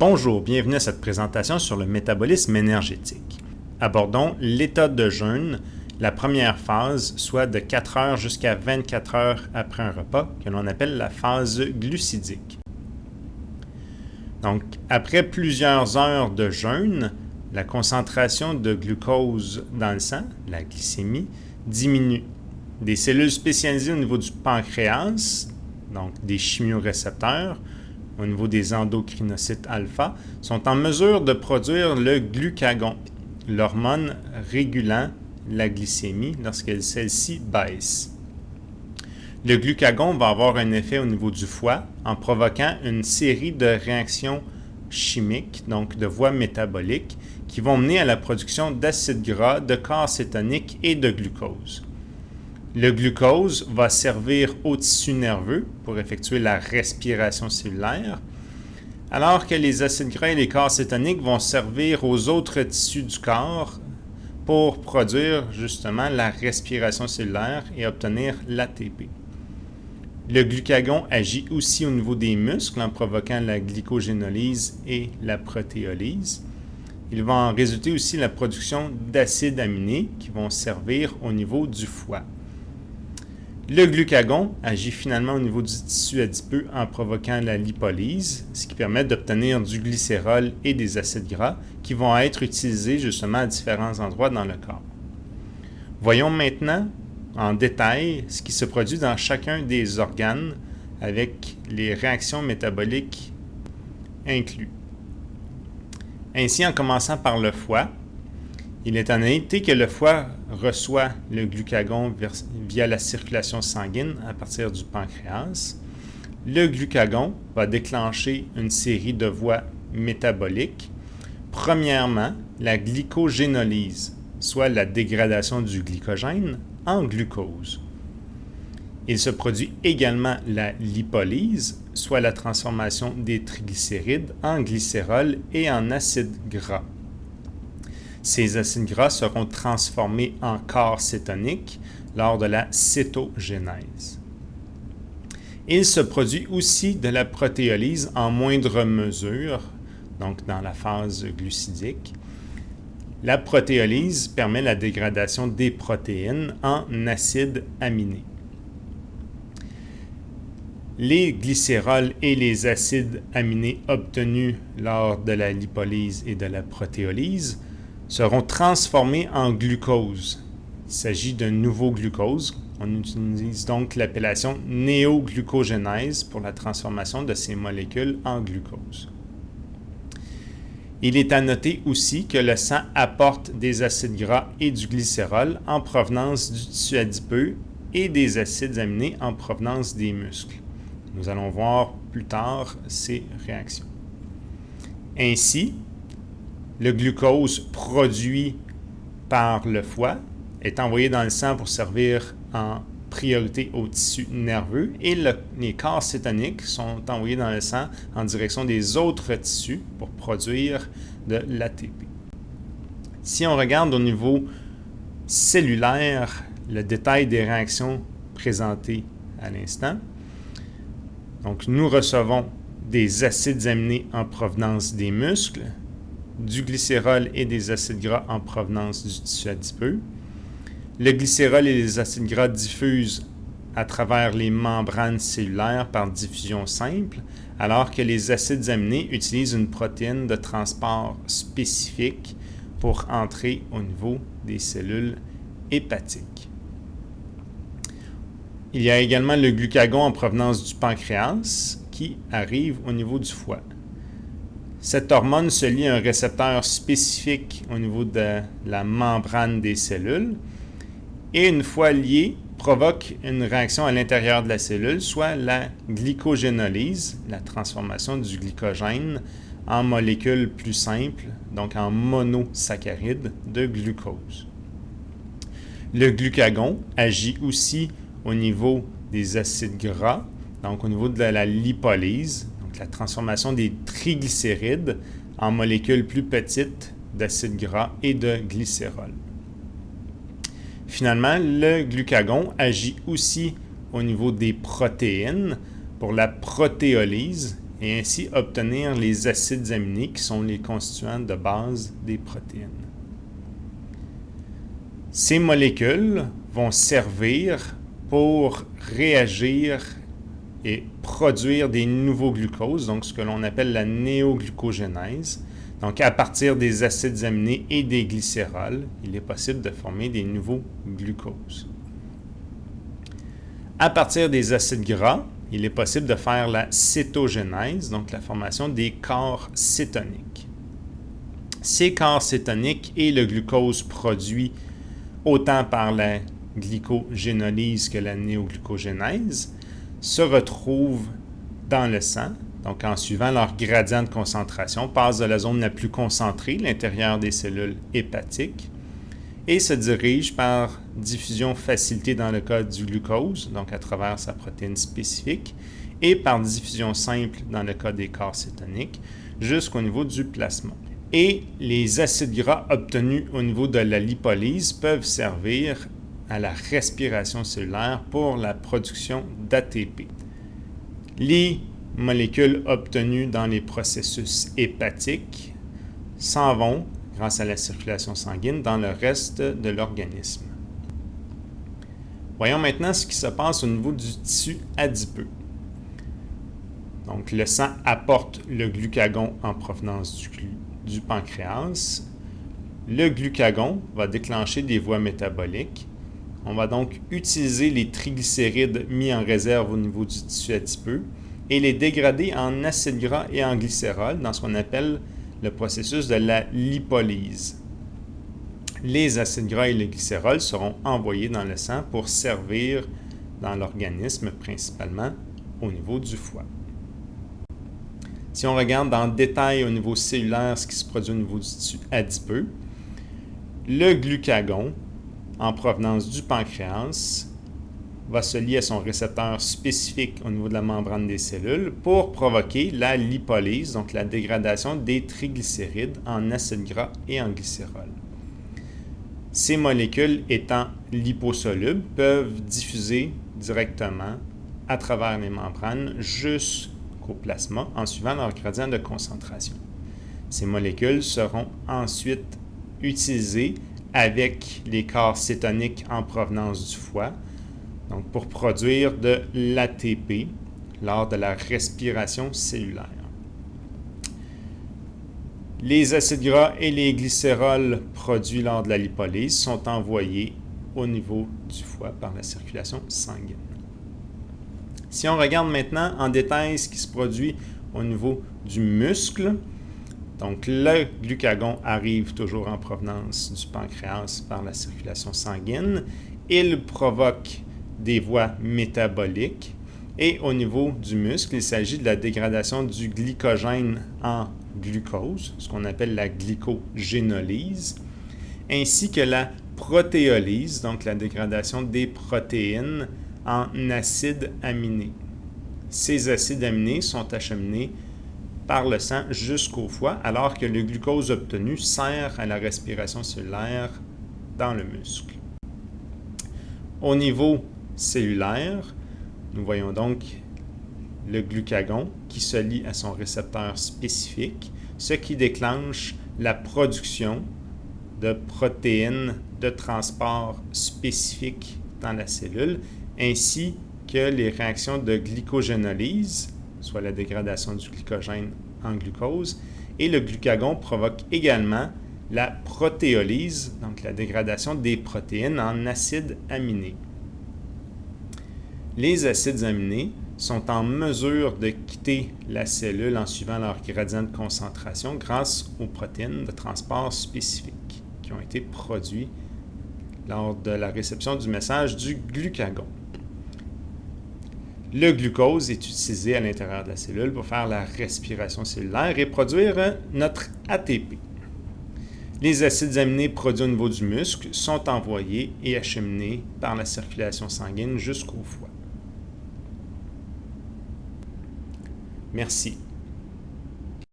Bonjour, bienvenue à cette présentation sur le métabolisme énergétique. Abordons l'état de jeûne, la première phase, soit de 4 heures jusqu'à 24 heures après un repas, que l'on appelle la phase glucidique. Donc, après plusieurs heures de jeûne, la concentration de glucose dans le sang, la glycémie, diminue. Des cellules spécialisées au niveau du pancréas, donc des chimiorécepteurs, au niveau des endocrinocytes alpha, sont en mesure de produire le glucagon, l'hormone régulant la glycémie lorsque celle-ci baisse. Le glucagon va avoir un effet au niveau du foie en provoquant une série de réactions chimiques, donc de voies métaboliques, qui vont mener à la production d'acides gras, de corps et de glucose. Le glucose va servir au tissu nerveux pour effectuer la respiration cellulaire, alors que les acides gras et les corps cétoniques vont servir aux autres tissus du corps pour produire justement la respiration cellulaire et obtenir l'ATP. Le glucagon agit aussi au niveau des muscles en provoquant la glycogénolyse et la protéolyse. Il va en résulter aussi la production d'acides aminés qui vont servir au niveau du foie. Le glucagon agit finalement au niveau du tissu adipeux en provoquant la lipolyse, ce qui permet d'obtenir du glycérol et des acides gras qui vont être utilisés justement à différents endroits dans le corps. Voyons maintenant en détail ce qui se produit dans chacun des organes avec les réactions métaboliques inclus. Ainsi, en commençant par le foie, il est en été que le foie reçoit le glucagon via la circulation sanguine à partir du pancréas. Le glucagon va déclencher une série de voies métaboliques. Premièrement, la glycogénolyse, soit la dégradation du glycogène en glucose. Il se produit également la lipolyse, soit la transformation des triglycérides en glycérol et en acide gras. Ces acides gras seront transformés en corps cétonique lors de la cétogénèse. Il se produit aussi de la protéolyse en moindre mesure, donc dans la phase glucidique, la protéolyse permet la dégradation des protéines en acides aminés. Les glycérols et les acides aminés obtenus lors de la lipolyse et de la protéolyse seront transformés en glucose. Il s'agit d'un nouveau glucose. On utilise donc l'appellation néoglucogénèse pour la transformation de ces molécules en glucose. Il est à noter aussi que le sang apporte des acides gras et du glycérol en provenance du tissu adipeux et des acides aminés en provenance des muscles. Nous allons voir plus tard ces réactions. Ainsi, le glucose produit par le foie est envoyé dans le sang pour servir en priorité au tissu nerveux et les corps cétoniques sont envoyés dans le sang en direction des autres tissus pour produire de l'ATP. Si on regarde au niveau cellulaire le détail des réactions présentées à l'instant, donc nous recevons des acides aminés en provenance des muscles, du glycérol et des acides gras en provenance du tissu adipeux, le glycérol et les acides gras diffusent à travers les membranes cellulaires par diffusion simple, alors que les acides aminés utilisent une protéine de transport spécifique pour entrer au niveau des cellules hépatiques. Il y a également le glucagon en provenance du pancréas qui arrive au niveau du foie. Cette hormone se lie à un récepteur spécifique au niveau de la membrane des cellules et une fois lié, provoque une réaction à l'intérieur de la cellule, soit la glycogénolyse, la transformation du glycogène en molécules plus simples, donc en monosaccharides de glucose. Le glucagon agit aussi au niveau des acides gras, donc au niveau de la lipolyse, la transformation des triglycérides en molécules plus petites d'acides gras et de glycérol. Finalement, le glucagon agit aussi au niveau des protéines pour la protéolyse et ainsi obtenir les acides aminés qui sont les constituants de base des protéines. Ces molécules vont servir pour réagir et produire des nouveaux glucoses, donc ce que l'on appelle la néoglucogénèse. Donc, à partir des acides aminés et des glycérols, il est possible de former des nouveaux glucoses. À partir des acides gras, il est possible de faire la cétogénèse, donc la formation des corps cétoniques. Ces corps cétoniques et le glucose produit autant par la glycogénolyse que la néoglucogénèse se retrouvent dans le sang, donc en suivant leur gradient de concentration, passent de la zone la plus concentrée, l'intérieur des cellules hépatiques, et se dirigent par diffusion facilitée dans le cas du glucose, donc à travers sa protéine spécifique, et par diffusion simple dans le cas des corps cétoniques, jusqu'au niveau du plasma. Et les acides gras obtenus au niveau de la lipolyse peuvent servir à la respiration cellulaire pour la production d'ATP. Les molécules obtenues dans les processus hépatiques s'en vont, grâce à la circulation sanguine, dans le reste de l'organisme. Voyons maintenant ce qui se passe au niveau du tissu adipeux. Donc, le sang apporte le glucagon en provenance du, du pancréas. Le glucagon va déclencher des voies métaboliques on va donc utiliser les triglycérides mis en réserve au niveau du tissu adipeux et les dégrader en acides gras et en glycérol dans ce qu'on appelle le processus de la lipolyse. Les acides gras et les glycérols seront envoyés dans le sang pour servir dans l'organisme, principalement au niveau du foie. Si on regarde le détail au niveau cellulaire ce qui se produit au niveau du tissu adipeux, le glucagon en provenance du pancréas va se lier à son récepteur spécifique au niveau de la membrane des cellules pour provoquer la lipolyse, donc la dégradation des triglycérides en acides gras et en glycérol. Ces molécules étant liposolubles peuvent diffuser directement à travers les membranes jusqu'au plasma en suivant leur gradient de concentration. Ces molécules seront ensuite utilisées avec les corps cétoniques en provenance du foie, donc pour produire de l'ATP lors de la respiration cellulaire. Les acides gras et les glycérols produits lors de la lipolyse sont envoyés au niveau du foie par la circulation sanguine. Si on regarde maintenant en détail ce qui se produit au niveau du muscle, donc, le glucagon arrive toujours en provenance du pancréas par la circulation sanguine. Il provoque des voies métaboliques. Et au niveau du muscle, il s'agit de la dégradation du glycogène en glucose, ce qu'on appelle la glycogénolyse, ainsi que la protéolyse, donc la dégradation des protéines en acides aminés. Ces acides aminés sont acheminés par le sang jusqu'au foie, alors que le glucose obtenu sert à la respiration cellulaire dans le muscle. Au niveau cellulaire, nous voyons donc le glucagon qui se lie à son récepteur spécifique, ce qui déclenche la production de protéines de transport spécifiques dans la cellule, ainsi que les réactions de glycogénolyse soit la dégradation du glycogène en glucose. Et le glucagon provoque également la protéolyse, donc la dégradation des protéines en acides aminés. Les acides aminés sont en mesure de quitter la cellule en suivant leur gradient de concentration grâce aux protéines de transport spécifiques qui ont été produits lors de la réception du message du glucagon. Le glucose est utilisé à l'intérieur de la cellule pour faire la respiration cellulaire et produire notre ATP. Les acides aminés produits au niveau du muscle sont envoyés et acheminés par la circulation sanguine jusqu'au foie. Merci.